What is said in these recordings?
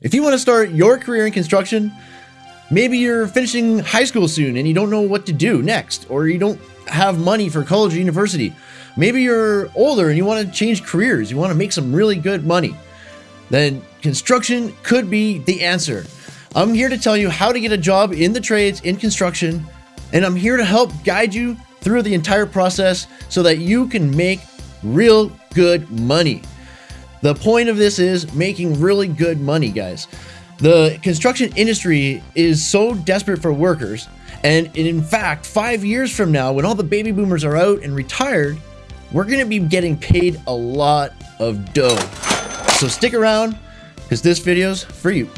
If you want to start your career in construction, maybe you're finishing high school soon and you don't know what to do next, or you don't have money for college or university. Maybe you're older and you want to change careers, you want to make some really good money. Then construction could be the answer. I'm here to tell you how to get a job in the trades in construction, and I'm here to help guide you through the entire process so that you can make real good money. The point of this is making really good money, guys. The construction industry is so desperate for workers, and in fact, five years from now, when all the baby boomers are out and retired, we're to be getting paid a lot of dough. So stick around, because this video's for you.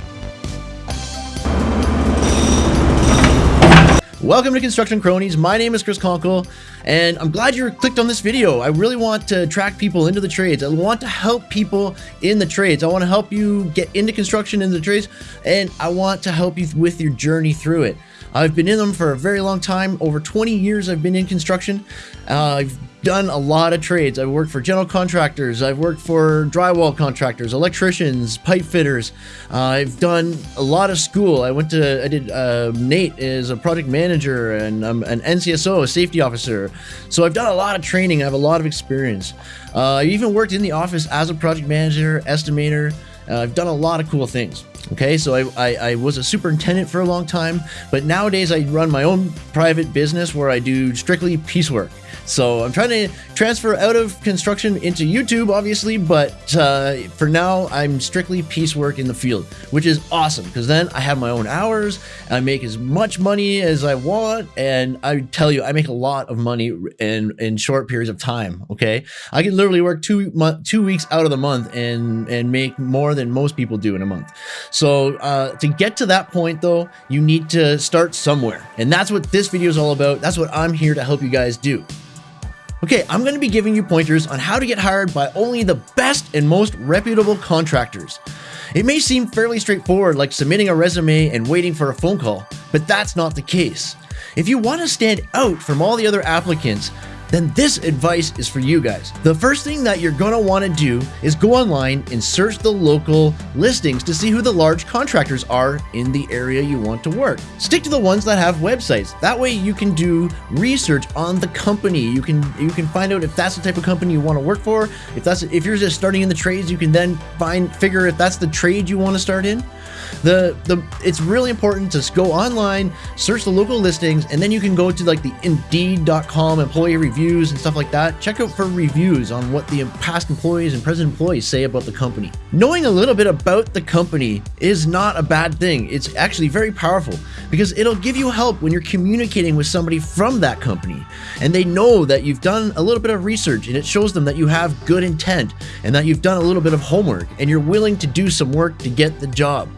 Welcome to Construction Cronies. My name is Chris Conkle, and I'm glad you clicked on this video. I really want to attract people into the trades. I want to help people in the trades. I want to help you get into construction in the trades, and I want to help you with your journey through it. I've been in them for a very long time. Over 20 years I've been in construction. Uh, I've done a lot of trades. I've worked for general contractors. I've worked for drywall contractors, electricians, pipe fitters. Uh, I've done a lot of school. I went to, I did, uh, NAIT is a project manager and I'm an NCSO, a safety officer. So I've done a lot of training. I have a lot of experience. Uh, I even worked in the office as a project manager, estimator. Uh, I've done a lot of cool things. Okay, so I, I, I, was a superintendent for a long time, but nowadays I run my own private business where I do strictly piecework. So I'm trying to transfer out of construction into YouTube, obviously, but uh, for now, I'm strictly piecework in the field, which is awesome because then I have my own hours, I make as much money as I want, and I tell you, I make a lot of money in in short periods of time. Okay, I can literally work two two weeks out of the month and and make more than most people do in a month. So uh, to get to that point, though, you need to start somewhere, and that's what this video is all about. That's what I'm here to help you guys do. Okay, I'm going to be giving you pointers on how to get hired by only the best and most reputable contractors. It may seem fairly straightforward like submitting a resume and waiting for a phone call, but that's not the case. If you want to stand out from all the other applicants, then this advice is for you guys. The first thing that you're gonna wanna do is go online and search the local listings to see who the large contractors are in the area you want to work. Stick to the ones that have websites. That way you can do research on the company. You can you can find out if that's the type of company you want to work for. If that's if you're just starting in the trades, you can then find figure if that's the trade you want to start in. The the it's really important to go online, search the local listings, and then you can go to like the Indeed.com employee reviews and stuff like that. Check out for reviews on what the past employees and present employees say about the company. Knowing a little bit about the company is not a bad thing. It's actually very powerful because it'll give you help when you're communicating with somebody from that company, and they know that you've done a little bit of research, and it shows them that you have good intent and that you've done a little bit of homework and you're willing to do some work to get the job.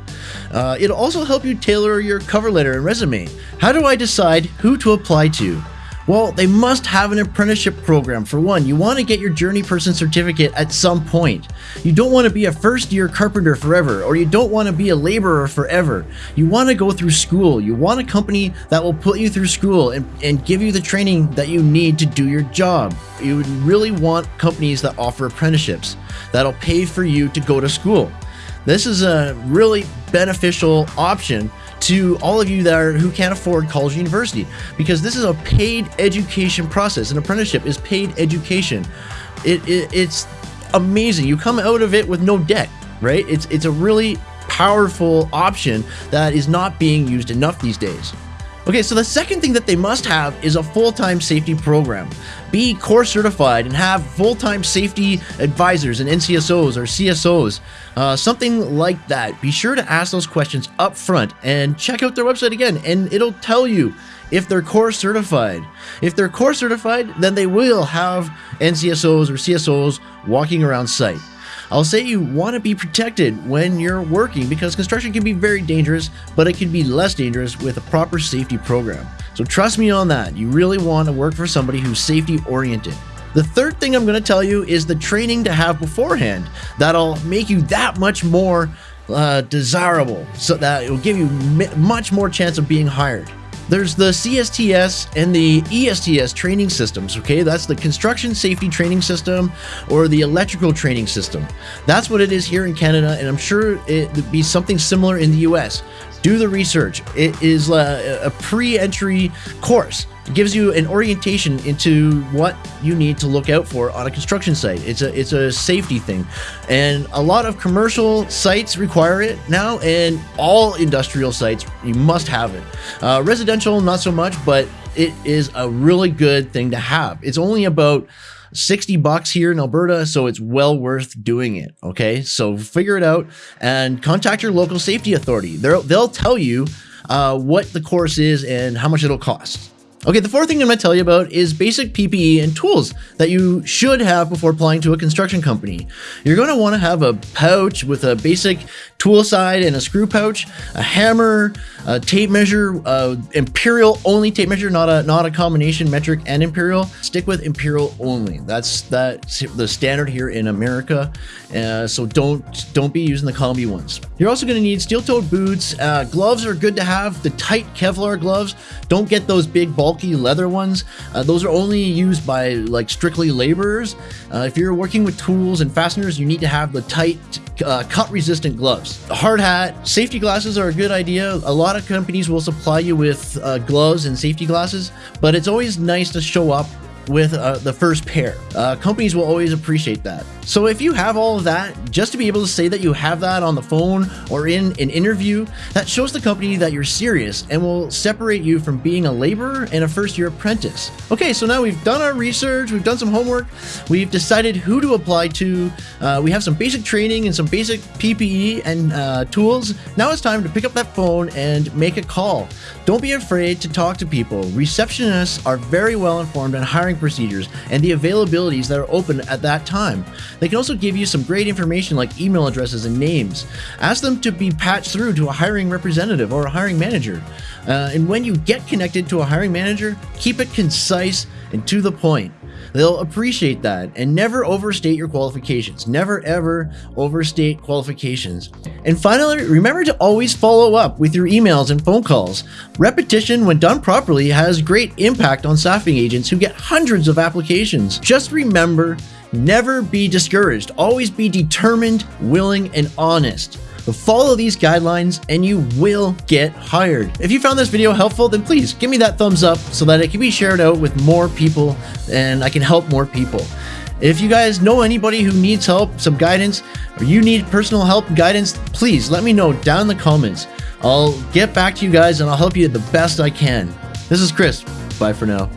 Uh, it'll also help you tailor your cover letter and resume. How do I decide who to apply to? Well, they must have an apprenticeship program. For one, you want to get your journey person certificate at some point. You don't want to be a first year carpenter forever, or you don't want to be a laborer forever. You want to go through school. You want a company that will put you through school and, and give you the training that you need to do your job. You would really want companies that offer apprenticeships that'll pay for you to go to school. This is a really beneficial option to all of you that are who can't afford college university because this is a paid education process. An apprenticeship is paid education. It, it, it's amazing. You come out of it with no debt, right? It's it's a really powerful option that is not being used enough these days. Okay, so the second thing that they must have is a full-time safety program. Be core certified and have full-time safety advisors and NCSOs or CSOs, uh, something like that. Be sure to ask those questions up front and check out their website again, and it'll tell you if they're core certified. If they're core certified, then they will have NCSOs or CSOs walking around site. I'll say you want to be protected when you're working because construction can be very dangerous, but it can be less dangerous with a proper safety program. So trust me on that. You really want to work for somebody who's safety oriented. The third thing I'm going to tell you is the training to have beforehand that'll make you that much more uh, desirable so that it will give you much more chance of being hired. There's the CSTS and the ESTS training systems, okay? That's the construction safety training system or the electrical training system. That's what it is here in Canada, and I'm sure it would be something similar in the US. Do the research. It is uh, a, a pre-entry course. It gives you an orientation into what you need to look out for on a construction site. It's a it's a safety thing, and a lot of commercial sites require it now, and all industrial sites you must have it. Uh, residential, not so much, but it is a really good thing to have. It's only about 60 bucks here in Alberta, so it's well worth doing it. Okay, so figure it out and contact your local safety authority. They'll, they'll tell you uh, what the course is and how much it'll cost. Okay, the fourth thing I'm going to tell you about is basic PPE and tools that you should have before applying to a construction company. You're going to want to have a pouch with a basic tool side and a screw pouch, a hammer, a tape measure, uh, imperial only tape measure, not a not a combination metric and imperial. Stick with imperial only. That's that's the standard here in America. Uh, so don't don't be using the combi ones. You're also going to need steel-toed boots. Uh, gloves are good to have. The tight Kevlar gloves. Don't get those big bulky leather ones. Uh, those are only used by like strictly laborers. Uh, if you're working with tools and fasteners, you need to have the tight uh, cut resistant gloves. A hard hat, safety glasses are a good idea. A lot of companies will supply you with uh, gloves and safety glasses, but it's always nice to show up with uh, the first pair. Uh, companies will always appreciate that. So if you have all of that, just to be able to say that you have that on the phone or in an interview, that shows the company that you're serious and will separate you from being a laborer and a first year apprentice. Okay, so now we've done our research, we've done some homework, we've decided who to apply to, uh, we have some basic training and some basic PPE and uh, tools. Now it's time to pick up that phone and make a call. Don't be afraid to talk to people. Receptionists are very well informed on hiring procedures and the availabilities that are open at that time. They can also give you some great information like email addresses and names. Ask them to be patched through to a hiring representative or a hiring manager. Uh, and when you get connected to a hiring manager, keep it concise and to the point. They'll appreciate that and never overstate your qualifications. Never ever overstate qualifications. And finally, remember to always follow up with your emails and phone calls. Repetition, when done properly, has great impact on staffing agents who get hundreds of applications. Just remember Never be discouraged. Always be determined, willing, and honest. Follow these guidelines and you will get hired. If you found this video helpful, then please give me that thumbs up so that it can be shared out with more people and I can help more people. If you guys know anybody who needs help, some guidance, or you need personal help guidance, please let me know down in the comments. I'll get back to you guys and I'll help you the best I can. This is Chris. Bye for now.